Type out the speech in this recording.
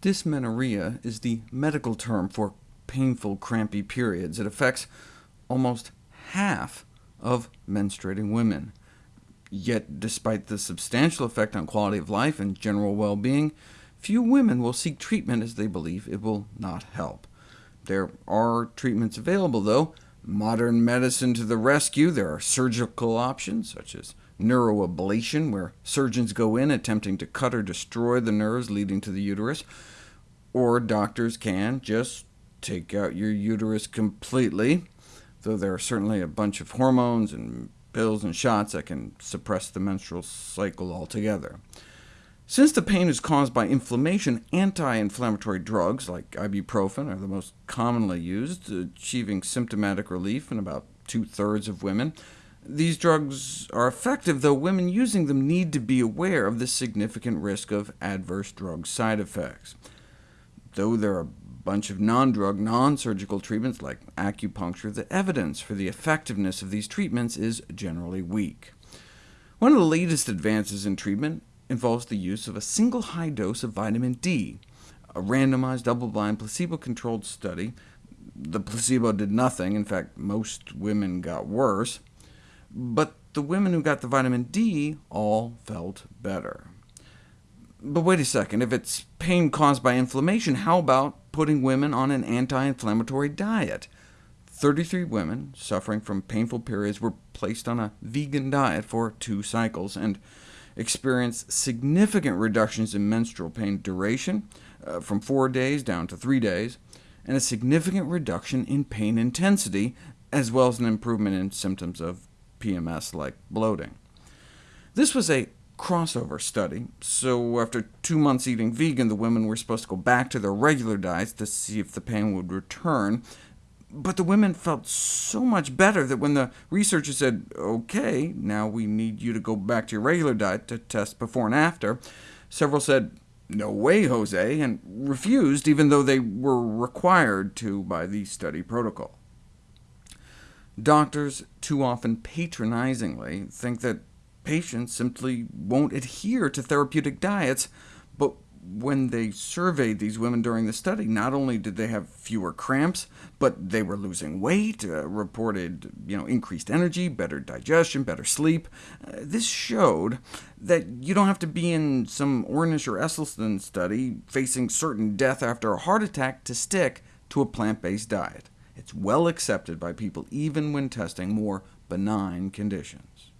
Dysmenorrhea is the medical term for painful, crampy periods. It affects almost half of menstruating women. Yet, despite the substantial effect on quality of life and general well-being, few women will seek treatment as they believe it will not help. There are treatments available, though. Modern medicine to the rescue. There are surgical options, such as neuroablation, where surgeons go in attempting to cut or destroy the nerves leading to the uterus, or doctors can just take out your uterus completely, though there are certainly a bunch of hormones and pills and shots that can suppress the menstrual cycle altogether. Since the pain is caused by inflammation, anti-inflammatory drugs like ibuprofen are the most commonly used, achieving symptomatic relief in about two-thirds of women. These drugs are effective, though women using them need to be aware of the significant risk of adverse drug side effects. Though there are a bunch of non-drug, non-surgical treatments like acupuncture, the evidence for the effectiveness of these treatments is generally weak. One of the latest advances in treatment involves the use of a single high dose of vitamin D. A randomized, double-blind, placebo-controlled study. The placebo did nothing. In fact, most women got worse but the women who got the vitamin D all felt better. But wait a second, if it's pain caused by inflammation, how about putting women on an anti-inflammatory diet? 33 women suffering from painful periods were placed on a vegan diet for two cycles, and experienced significant reductions in menstrual pain duration, uh, from four days down to three days, and a significant reduction in pain intensity, as well as an improvement in symptoms of PMS like bloating. This was a crossover study, so after two months eating vegan, the women were supposed to go back to their regular diets to see if the pain would return. But the women felt so much better that when the researchers said, OK, now we need you to go back to your regular diet to test before and after, several said, no way, Jose, and refused, even though they were required to by the study protocol. Doctors too often patronizingly think that patients simply won't adhere to therapeutic diets, but when they surveyed these women during the study, not only did they have fewer cramps, but they were losing weight, uh, reported you know, increased energy, better digestion, better sleep. Uh, this showed that you don't have to be in some Ornish or Esselstyn study facing certain death after a heart attack to stick to a plant-based diet. It's well accepted by people even when testing more benign conditions.